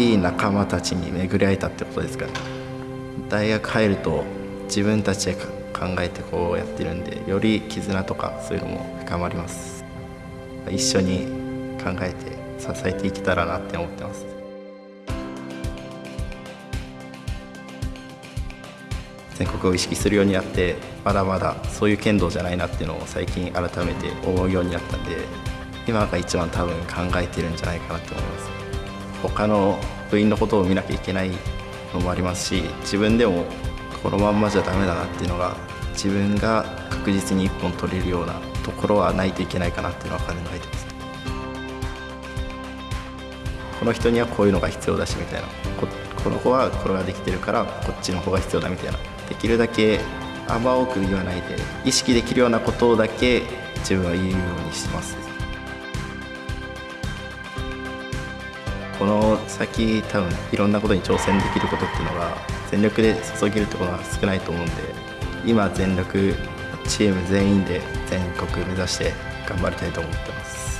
いい仲間たちに巡り会えたってことですかね大学入ると自分たちで考えてこうやってるんでより絆とかそういうのも深まります。一緒に考えて支えていけたらなって思ってます。全国を意識するようになってまだまだそういう剣道じゃないなっていうのを最近改めて思うようになったんで今が一番多分考えてるんじゃないかなと思います。他の部員のことを見なきゃいけないのもありますし自分でもこのまんまじゃダメだなっていうのが自分が確実に一本取れるようなところはないといけないかなっていうのは考えてます。この人にはこういうのが必要だしみたいな。ここの子はこれができてるからこっちの方が必要だみたいな。できるだけあんま多く言わないで意識できるようなことだけ自分は言うようにしてます。この先多分いろんなことに挑戦できることっていうのが全力で注げるところが少ないと思うんで今全力チーム全員で全国目指して頑張りたいと思ってます。